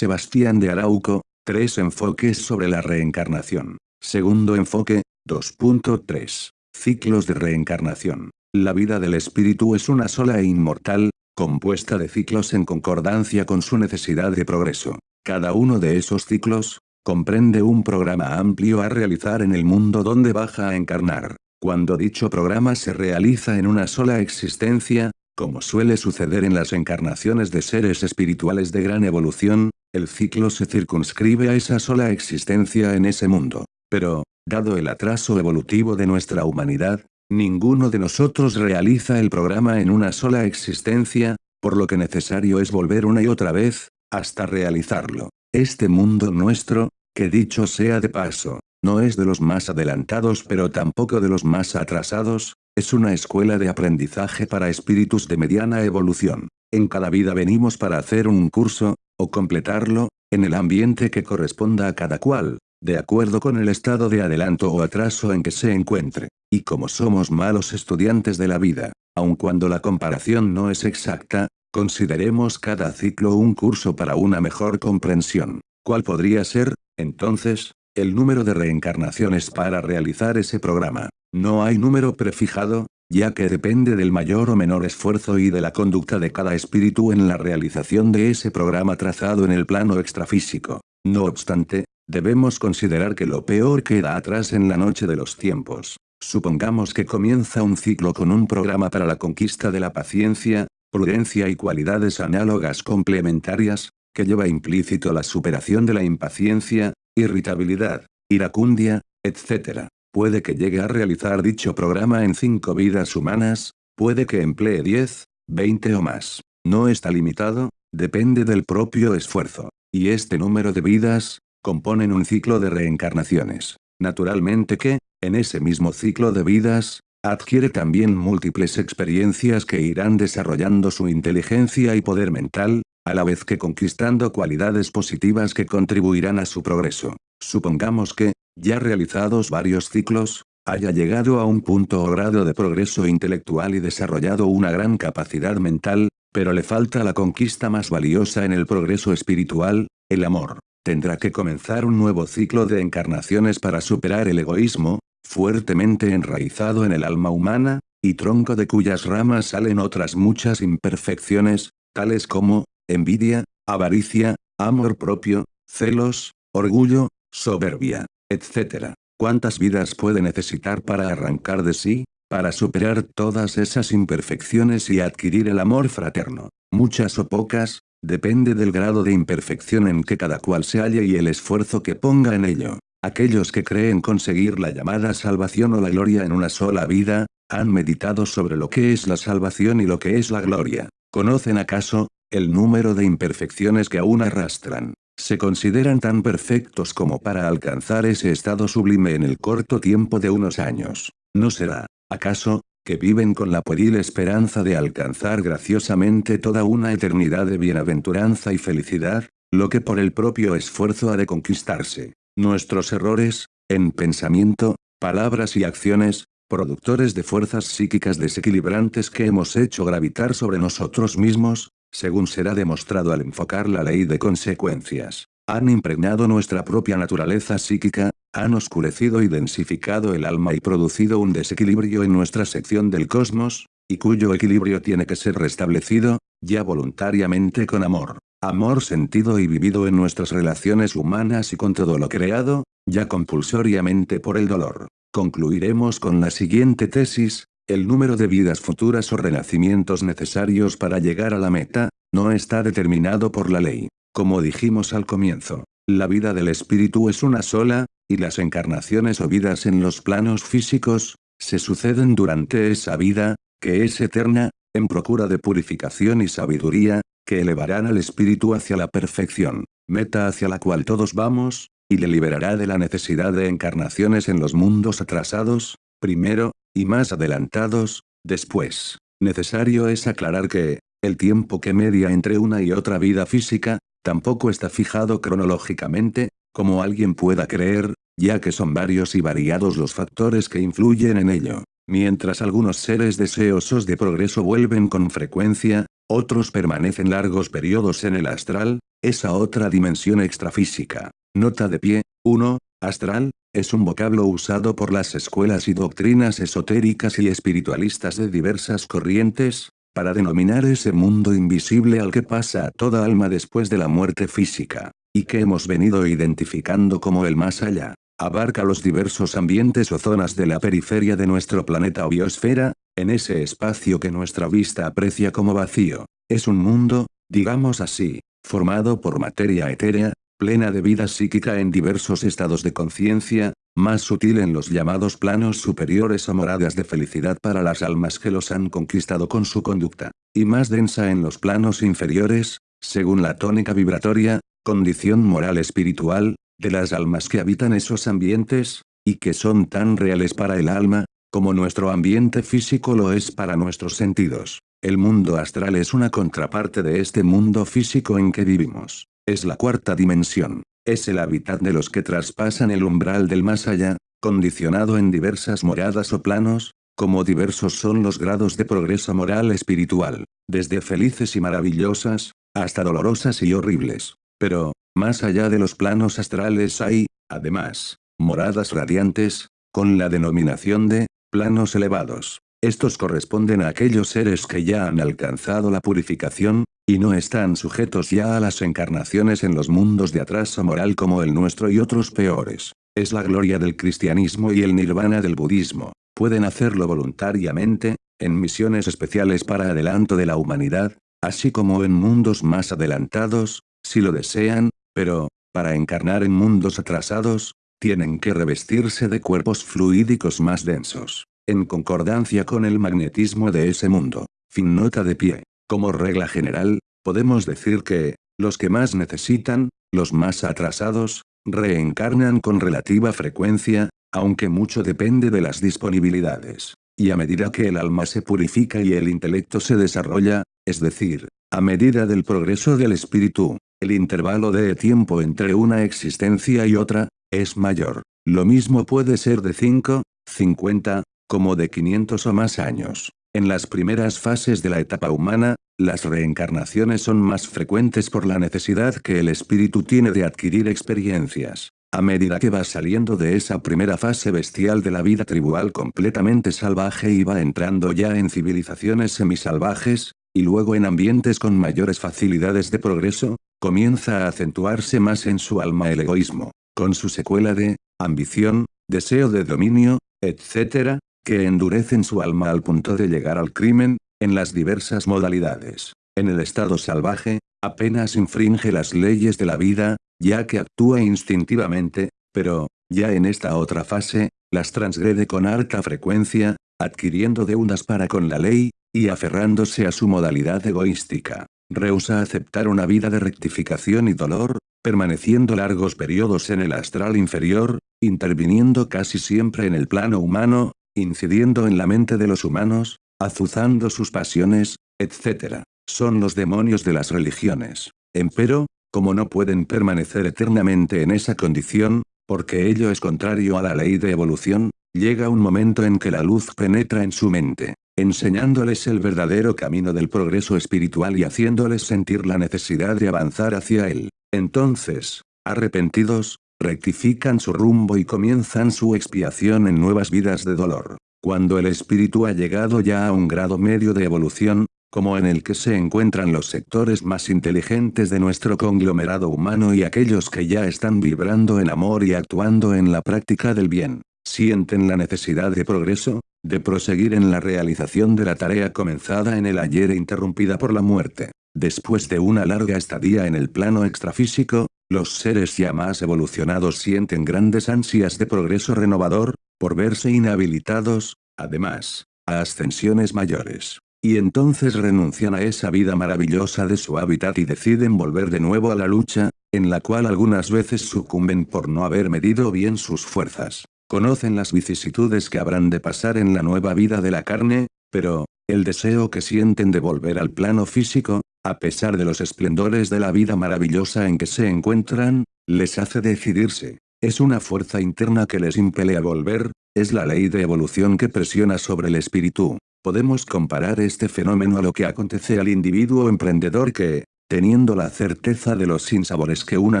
Sebastián de Arauco, tres enfoques sobre la reencarnación. Segundo enfoque, 2.3. Ciclos de reencarnación. La vida del espíritu es una sola e inmortal, compuesta de ciclos en concordancia con su necesidad de progreso. Cada uno de esos ciclos, comprende un programa amplio a realizar en el mundo donde baja a encarnar. Cuando dicho programa se realiza en una sola existencia, como suele suceder en las encarnaciones de seres espirituales de gran evolución, el ciclo se circunscribe a esa sola existencia en ese mundo. Pero, dado el atraso evolutivo de nuestra humanidad, Ninguno de nosotros realiza el programa en una sola existencia, por lo que necesario es volver una y otra vez, hasta realizarlo. Este mundo nuestro, que dicho sea de paso, no es de los más adelantados pero tampoco de los más atrasados, es una escuela de aprendizaje para espíritus de mediana evolución. En cada vida venimos para hacer un curso, o completarlo, en el ambiente que corresponda a cada cual, de acuerdo con el estado de adelanto o atraso en que se encuentre. Y como somos malos estudiantes de la vida, aun cuando la comparación no es exacta, consideremos cada ciclo un curso para una mejor comprensión. ¿Cuál podría ser, entonces, el número de reencarnaciones para realizar ese programa? No hay número prefijado, ya que depende del mayor o menor esfuerzo y de la conducta de cada espíritu en la realización de ese programa trazado en el plano extrafísico. No obstante, Debemos considerar que lo peor queda atrás en la noche de los tiempos. Supongamos que comienza un ciclo con un programa para la conquista de la paciencia, prudencia y cualidades análogas complementarias, que lleva implícito la superación de la impaciencia, irritabilidad, iracundia, etc. Puede que llegue a realizar dicho programa en cinco vidas humanas, puede que emplee 10, 20 o más. No está limitado, depende del propio esfuerzo. Y este número de vidas, componen un ciclo de reencarnaciones. Naturalmente que, en ese mismo ciclo de vidas, adquiere también múltiples experiencias que irán desarrollando su inteligencia y poder mental, a la vez que conquistando cualidades positivas que contribuirán a su progreso. Supongamos que, ya realizados varios ciclos, haya llegado a un punto o grado de progreso intelectual y desarrollado una gran capacidad mental, pero le falta la conquista más valiosa en el progreso espiritual, el amor. Tendrá que comenzar un nuevo ciclo de encarnaciones para superar el egoísmo, fuertemente enraizado en el alma humana, y tronco de cuyas ramas salen otras muchas imperfecciones, tales como, envidia, avaricia, amor propio, celos, orgullo, soberbia, etc. ¿Cuántas vidas puede necesitar para arrancar de sí, para superar todas esas imperfecciones y adquirir el amor fraterno? Muchas o pocas, Depende del grado de imperfección en que cada cual se halle y el esfuerzo que ponga en ello. Aquellos que creen conseguir la llamada salvación o la gloria en una sola vida, han meditado sobre lo que es la salvación y lo que es la gloria. ¿Conocen acaso, el número de imperfecciones que aún arrastran? Se consideran tan perfectos como para alcanzar ese estado sublime en el corto tiempo de unos años. ¿No será, acaso, que viven con la pueril esperanza de alcanzar graciosamente toda una eternidad de bienaventuranza y felicidad, lo que por el propio esfuerzo ha de conquistarse. Nuestros errores, en pensamiento, palabras y acciones, productores de fuerzas psíquicas desequilibrantes que hemos hecho gravitar sobre nosotros mismos, según será demostrado al enfocar la ley de consecuencias, han impregnado nuestra propia naturaleza psíquica, han oscurecido y densificado el alma y producido un desequilibrio en nuestra sección del cosmos, y cuyo equilibrio tiene que ser restablecido, ya voluntariamente con amor. Amor sentido y vivido en nuestras relaciones humanas y con todo lo creado, ya compulsoriamente por el dolor. Concluiremos con la siguiente tesis, el número de vidas futuras o renacimientos necesarios para llegar a la meta, no está determinado por la ley. Como dijimos al comienzo, la vida del espíritu es una sola, y las encarnaciones o vidas en los planos físicos, se suceden durante esa vida, que es eterna, en procura de purificación y sabiduría, que elevarán al espíritu hacia la perfección, meta hacia la cual todos vamos, y le liberará de la necesidad de encarnaciones en los mundos atrasados, primero, y más adelantados, después. Necesario es aclarar que, el tiempo que media entre una y otra vida física, tampoco está fijado cronológicamente, como alguien pueda creer, ya que son varios y variados los factores que influyen en ello. Mientras algunos seres deseosos de progreso vuelven con frecuencia, otros permanecen largos periodos en el astral, esa otra dimensión extrafísica. Nota de pie, 1. Astral, es un vocablo usado por las escuelas y doctrinas esotéricas y espiritualistas de diversas corrientes, para denominar ese mundo invisible al que pasa toda alma después de la muerte física, y que hemos venido identificando como el más allá. Abarca los diversos ambientes o zonas de la periferia de nuestro planeta o biosfera, en ese espacio que nuestra vista aprecia como vacío. Es un mundo, digamos así, formado por materia etérea, plena de vida psíquica en diversos estados de conciencia, más sutil en los llamados planos superiores o moradas de felicidad para las almas que los han conquistado con su conducta, y más densa en los planos inferiores, según la tónica vibratoria, condición moral espiritual, de las almas que habitan esos ambientes, y que son tan reales para el alma, como nuestro ambiente físico lo es para nuestros sentidos. El mundo astral es una contraparte de este mundo físico en que vivimos. Es la cuarta dimensión. Es el hábitat de los que traspasan el umbral del más allá, condicionado en diversas moradas o planos, como diversos son los grados de progreso moral espiritual, desde felices y maravillosas, hasta dolorosas y horribles. Pero, más allá de los planos astrales hay, además, moradas radiantes, con la denominación de, planos elevados. Estos corresponden a aquellos seres que ya han alcanzado la purificación, y no están sujetos ya a las encarnaciones en los mundos de atraso moral como el nuestro y otros peores. Es la gloria del cristianismo y el nirvana del budismo. Pueden hacerlo voluntariamente, en misiones especiales para adelanto de la humanidad, así como en mundos más adelantados, si lo desean, pero, para encarnar en mundos atrasados, tienen que revestirse de cuerpos fluídicos más densos, en concordancia con el magnetismo de ese mundo. Fin nota de pie. Como regla general, podemos decir que, los que más necesitan, los más atrasados, reencarnan con relativa frecuencia, aunque mucho depende de las disponibilidades. Y a medida que el alma se purifica y el intelecto se desarrolla, es decir, a medida del progreso del espíritu, el intervalo de tiempo entre una existencia y otra, es mayor. Lo mismo puede ser de 5, 50, como de 500 o más años. En las primeras fases de la etapa humana, las reencarnaciones son más frecuentes por la necesidad que el espíritu tiene de adquirir experiencias. A medida que va saliendo de esa primera fase bestial de la vida tribal completamente salvaje y va entrando ya en civilizaciones semisalvajes, y luego en ambientes con mayores facilidades de progreso, comienza a acentuarse más en su alma el egoísmo, con su secuela de ambición, deseo de dominio, etc., que endurecen su alma al punto de llegar al crimen, en las diversas modalidades. En el estado salvaje, apenas infringe las leyes de la vida, ya que actúa instintivamente, pero, ya en esta otra fase, las transgrede con alta frecuencia, adquiriendo deudas para con la ley, y aferrándose a su modalidad egoística. Rehúsa aceptar una vida de rectificación y dolor, permaneciendo largos periodos en el astral inferior, interviniendo casi siempre en el plano humano, incidiendo en la mente de los humanos, azuzando sus pasiones, etc. Son los demonios de las religiones. Empero, como no pueden permanecer eternamente en esa condición, porque ello es contrario a la ley de evolución, llega un momento en que la luz penetra en su mente, enseñándoles el verdadero camino del progreso espiritual y haciéndoles sentir la necesidad de avanzar hacia él. Entonces, arrepentidos, rectifican su rumbo y comienzan su expiación en nuevas vidas de dolor. Cuando el espíritu ha llegado ya a un grado medio de evolución, como en el que se encuentran los sectores más inteligentes de nuestro conglomerado humano y aquellos que ya están vibrando en amor y actuando en la práctica del bien, sienten la necesidad de progreso, de proseguir en la realización de la tarea comenzada en el ayer e interrumpida por la muerte. Después de una larga estadía en el plano extrafísico, los seres ya más evolucionados sienten grandes ansias de progreso renovador, por verse inhabilitados, además, a ascensiones mayores. Y entonces renuncian a esa vida maravillosa de su hábitat y deciden volver de nuevo a la lucha, en la cual algunas veces sucumben por no haber medido bien sus fuerzas. Conocen las vicisitudes que habrán de pasar en la nueva vida de la carne, pero, el deseo que sienten de volver al plano físico, a pesar de los esplendores de la vida maravillosa en que se encuentran, les hace decidirse. Es una fuerza interna que les impele a volver, es la ley de evolución que presiona sobre el espíritu. Podemos comparar este fenómeno a lo que acontece al individuo emprendedor que, teniendo la certeza de los sinsabores que una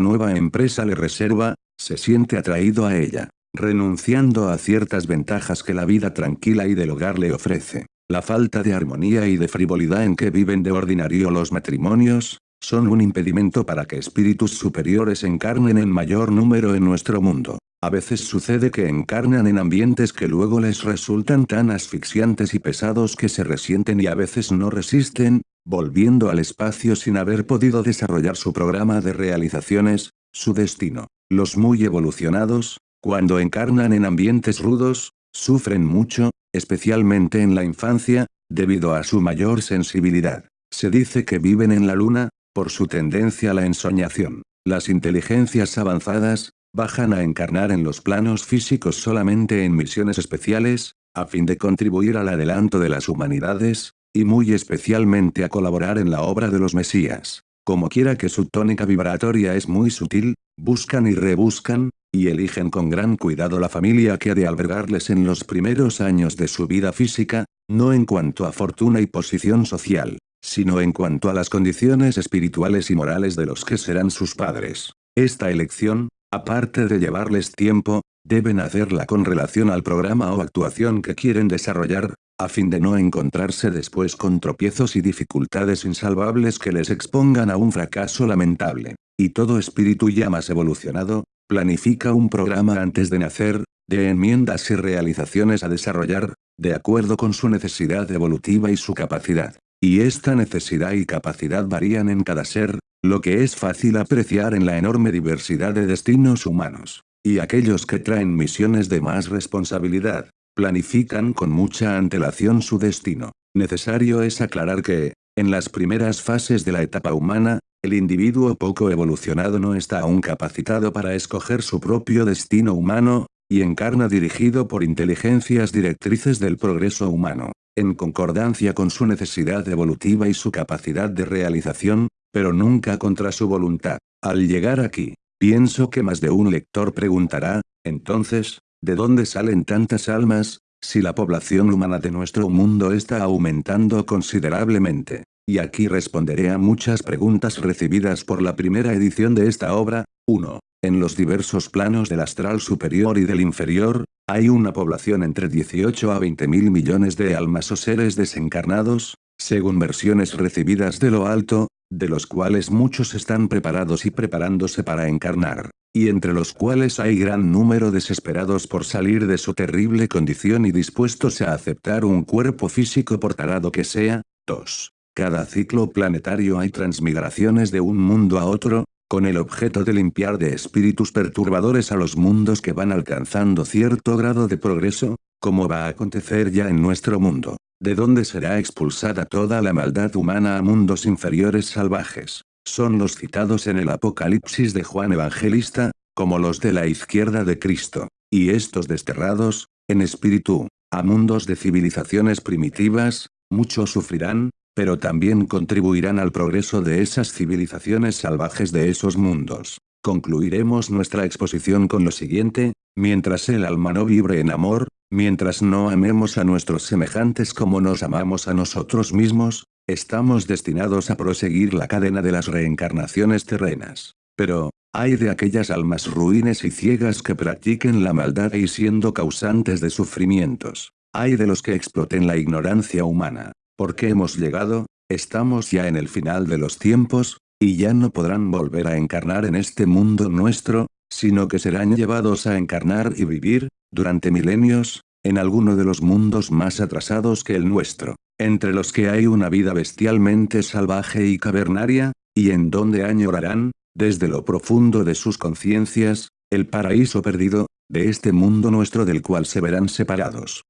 nueva empresa le reserva, se siente atraído a ella, renunciando a ciertas ventajas que la vida tranquila y del hogar le ofrece. La falta de armonía y de frivolidad en que viven de ordinario los matrimonios, son un impedimento para que espíritus superiores encarnen en mayor número en nuestro mundo. A veces sucede que encarnan en ambientes que luego les resultan tan asfixiantes y pesados que se resienten y a veces no resisten, volviendo al espacio sin haber podido desarrollar su programa de realizaciones, su destino. Los muy evolucionados, cuando encarnan en ambientes rudos, sufren mucho, especialmente en la infancia, debido a su mayor sensibilidad. Se dice que viven en la luna, por su tendencia a la ensoñación. Las inteligencias avanzadas, bajan a encarnar en los planos físicos solamente en misiones especiales, a fin de contribuir al adelanto de las humanidades, y muy especialmente a colaborar en la obra de los Mesías. Como quiera que su tónica vibratoria es muy sutil, buscan y rebuscan, y eligen con gran cuidado la familia que ha de albergarles en los primeros años de su vida física, no en cuanto a fortuna y posición social, sino en cuanto a las condiciones espirituales y morales de los que serán sus padres. Esta elección, aparte de llevarles tiempo, deben hacerla con relación al programa o actuación que quieren desarrollar, a fin de no encontrarse después con tropiezos y dificultades insalvables que les expongan a un fracaso lamentable. Y todo espíritu ya más evolucionado, planifica un programa antes de nacer, de enmiendas y realizaciones a desarrollar, de acuerdo con su necesidad evolutiva y su capacidad. Y esta necesidad y capacidad varían en cada ser, lo que es fácil apreciar en la enorme diversidad de destinos humanos. Y aquellos que traen misiones de más responsabilidad, planifican con mucha antelación su destino. Necesario es aclarar que, en las primeras fases de la etapa humana, el individuo poco evolucionado no está aún capacitado para escoger su propio destino humano, y encarna dirigido por inteligencias directrices del progreso humano en concordancia con su necesidad evolutiva y su capacidad de realización, pero nunca contra su voluntad. Al llegar aquí, pienso que más de un lector preguntará, entonces, ¿de dónde salen tantas almas, si la población humana de nuestro mundo está aumentando considerablemente? Y aquí responderé a muchas preguntas recibidas por la primera edición de esta obra. 1. En los diversos planos del astral superior y del inferior, hay una población entre 18 a 20 mil millones de almas o seres desencarnados, según versiones recibidas de lo alto, de los cuales muchos están preparados y preparándose para encarnar, y entre los cuales hay gran número desesperados por salir de su terrible condición y dispuestos a aceptar un cuerpo físico por tarado que sea. 2. Cada ciclo planetario hay transmigraciones de un mundo a otro, con el objeto de limpiar de espíritus perturbadores a los mundos que van alcanzando cierto grado de progreso, como va a acontecer ya en nuestro mundo, de donde será expulsada toda la maldad humana a mundos inferiores salvajes. Son los citados en el Apocalipsis de Juan Evangelista, como los de la izquierda de Cristo, y estos desterrados, en espíritu, a mundos de civilizaciones primitivas, muchos sufrirán, pero también contribuirán al progreso de esas civilizaciones salvajes de esos mundos. Concluiremos nuestra exposición con lo siguiente, mientras el alma no vibre en amor, mientras no amemos a nuestros semejantes como nos amamos a nosotros mismos, estamos destinados a proseguir la cadena de las reencarnaciones terrenas. Pero, hay de aquellas almas ruines y ciegas que practiquen la maldad y siendo causantes de sufrimientos. Hay de los que exploten la ignorancia humana. Porque hemos llegado, estamos ya en el final de los tiempos, y ya no podrán volver a encarnar en este mundo nuestro, sino que serán llevados a encarnar y vivir, durante milenios, en alguno de los mundos más atrasados que el nuestro, entre los que hay una vida bestialmente salvaje y cavernaria, y en donde añorarán, desde lo profundo de sus conciencias, el paraíso perdido, de este mundo nuestro del cual se verán separados.